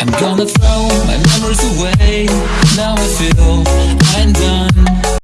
I'm Gonna throw my memories away. Now I feel I'm done.